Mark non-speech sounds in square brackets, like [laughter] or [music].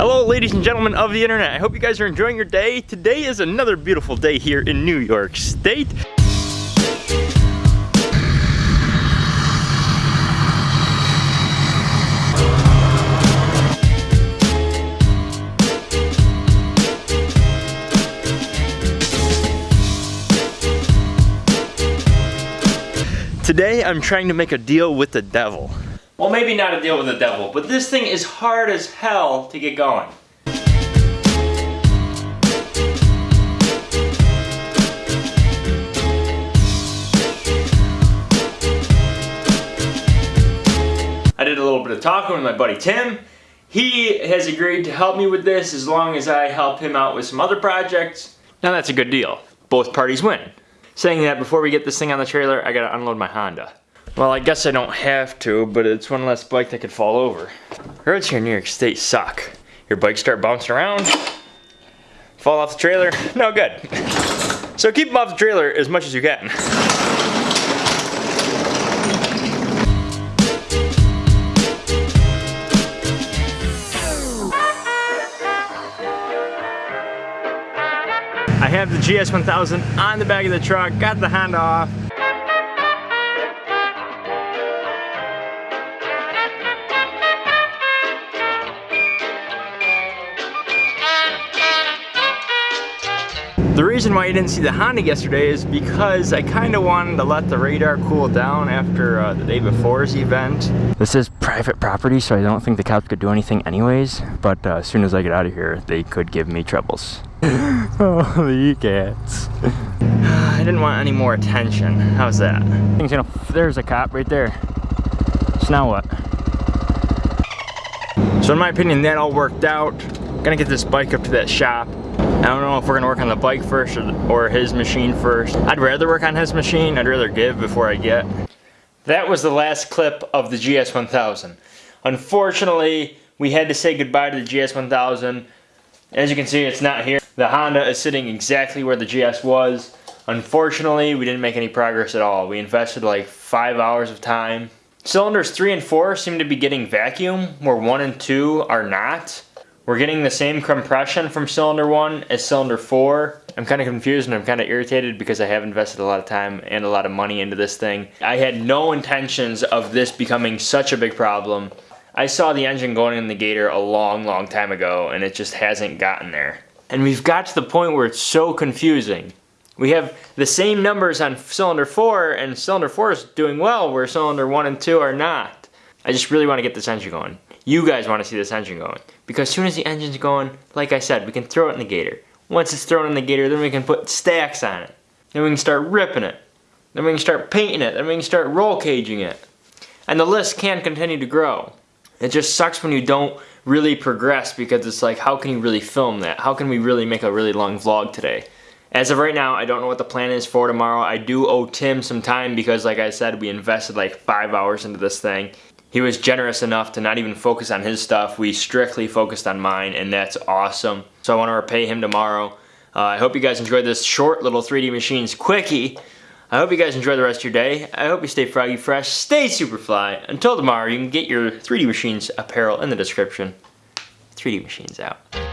Hello ladies and gentlemen of the internet. I hope you guys are enjoying your day. Today is another beautiful day here in New York State. Today I'm trying to make a deal with the devil. Well, maybe not a deal with the devil, but this thing is hard as hell to get going. I did a little bit of talking with my buddy Tim. He has agreed to help me with this as long as I help him out with some other projects. Now that's a good deal. Both parties win. Saying that, before we get this thing on the trailer, I gotta unload my Honda. Well, I guess I don't have to, but it's one less bike that could fall over. Roads here in New York State suck. Your bikes start bouncing around, fall off the trailer, no good. So keep them off the trailer as much as you can. I have the GS1000 on the back of the truck, got the Honda off, The reason why you didn't see the Honda yesterday is because I kind of wanted to let the radar cool down after uh, the day before's event. This is private property, so I don't think the cops could do anything anyways, but uh, as soon as I get out of here, they could give me troubles. [laughs] oh, the cats. [sighs] I didn't want any more attention. How's that? Things, you know, there's a cop right there. So now what? So in my opinion, that all worked out. Gonna get this bike up to that shop. I don't know if we're gonna work on the bike first or, or his machine first. I'd rather work on his machine. I'd rather give before I get. That was the last clip of the GS1000. Unfortunately, we had to say goodbye to the GS1000. As you can see, it's not here. The Honda is sitting exactly where the GS was. Unfortunately, we didn't make any progress at all. We invested like five hours of time. Cylinders three and four seem to be getting vacuum, where one and two are not. We're getting the same compression from cylinder 1 as cylinder 4. I'm kind of confused and I'm kind of irritated because I have invested a lot of time and a lot of money into this thing. I had no intentions of this becoming such a big problem. I saw the engine going in the Gator a long, long time ago and it just hasn't gotten there. And we've got to the point where it's so confusing. We have the same numbers on cylinder 4 and cylinder 4 is doing well where cylinder 1 and 2 are not. I just really want to get this engine going. You guys want to see this engine going. Because as soon as the engine's going, like I said, we can throw it in the gator. Once it's thrown in the gator, then we can put stacks on it. Then we can start ripping it. Then we can start painting it. Then we can start roll caging it. And the list can continue to grow. It just sucks when you don't really progress because it's like, how can you really film that? How can we really make a really long vlog today? As of right now, I don't know what the plan is for tomorrow. I do owe Tim some time because like I said, we invested like five hours into this thing. He was generous enough to not even focus on his stuff. We strictly focused on mine, and that's awesome. So I want to repay him tomorrow. Uh, I hope you guys enjoyed this short little 3D Machines quickie. I hope you guys enjoy the rest of your day. I hope you stay froggy fresh, stay super fly. Until tomorrow, you can get your 3D Machines apparel in the description. 3D Machines out.